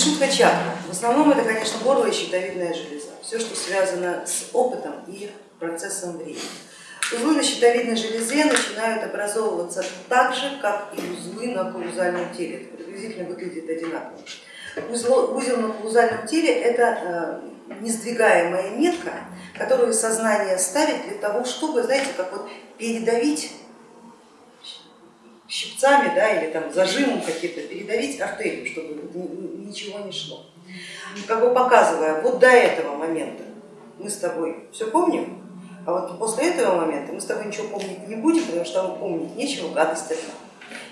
Вишутка чакра. В основном это, конечно, горло и щитовидная железа. Все, что связано с опытом и процессом времени. Узлы на щитовидной железе начинают образовываться так же, как и узлы на каузальном теле. Это приблизительно выглядит одинаково. Узел, узел на каузальном теле это э, несдвигаемая метка, которую сознание ставит для того, чтобы, знаете, как вот передавить щипцами да, или там зажимом каким-то, передавить артерию, чтобы ничего не шло. Как бы показывая, вот до этого момента мы с тобой все помним, а вот после этого момента мы с тобой ничего помнить не будем, потому что там помнить нечего, гадость одна.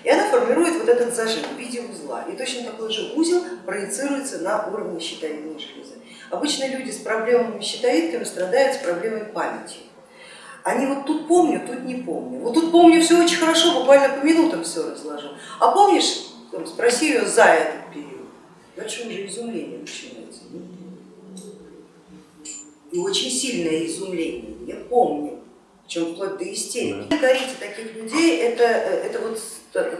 И она формирует вот этот зажим в виде узла. И точно такой же узел проецируется на уровне щитовидной железы. Обычно люди с проблемами щитовидками страдают с проблемой памяти. Они вот тут помню, тут не помню. Вот тут помню все очень хорошо, буквально по минутам все разложу. А помнишь, там, спроси ее за этот период. Дальше уже изумление начинается. И очень сильное изумление. Я помню, причем вплоть до истерики. Да. Горите таких людей, это, это вот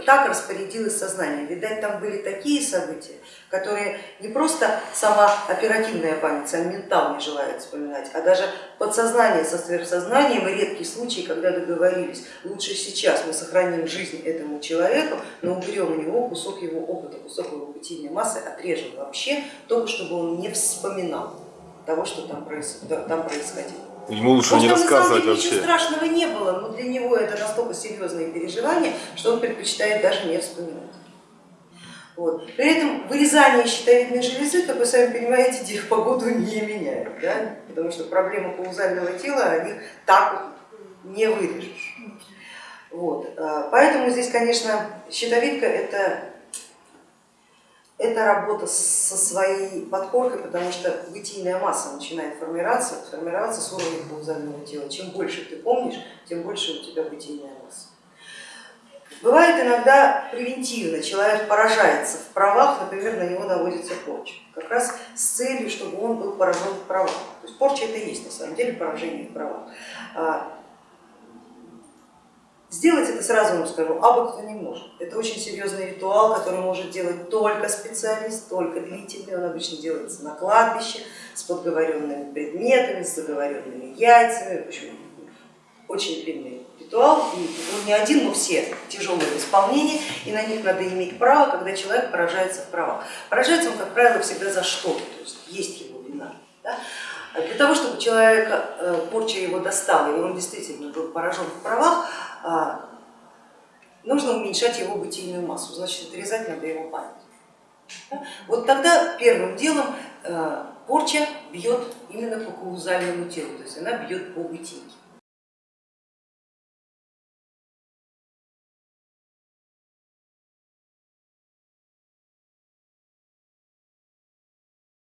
так распорядилось сознание. Видать, там были такие события, которые не просто сама оперативная память, сам ментал не желает вспоминать, а даже подсознание со сверхсознанием и редкие случаи, когда договорились, лучше сейчас мы сохраним жизнь этому человеку, но уберем у него кусок его опыта, кусок его бытийной массы, отрежем вообще, только чтобы он не вспоминал того, что там происходило. Ему лучше Может, не рассказывать деле, вообще. Ничего страшного не было, но для него это настолько серьезные переживания, что он предпочитает даже не вспоминать. Вот. При этом вырезание щитовидной железы, как вы сами понимаете, погоду не меняет, да? потому что проблемы каузального тела они так не вырежешь. Вот. А, поэтому здесь, конечно, щитовидка это это работа со своей подкоркой, потому что бытийная масса начинает формироваться, формироваться с уровня каузального тела. Чем больше ты помнишь, тем больше у тебя бытийная масса. Бывает иногда превентивно, человек поражается в правах, например, на него наводится порча, как раз с целью, чтобы он был поражен в правах. То есть порча это и есть на самом деле поражение в правах. Сделать это, сразу вам скажу, абы кто не может. Это очень серьезный ритуал, который может делать только специалист, только длительный. Он обычно делается на кладбище с подговоренными предметами, с заговоренными яйцами. В общем, очень длинный ритуал. И он не один, но все тяжелые в исполнении, и на них надо иметь право, когда человек поражается в правах. Поражается он, как правило, всегда за что-то, то есть есть его вина. Да? Для того, чтобы человека э, порча его достала, и он действительно был поражен в правах, а, нужно уменьшать его бытийную массу, значит отрезать надо его память. Вот тогда первым делом э, порча бьет именно по каузальному телу, то есть она бьет по бытийке.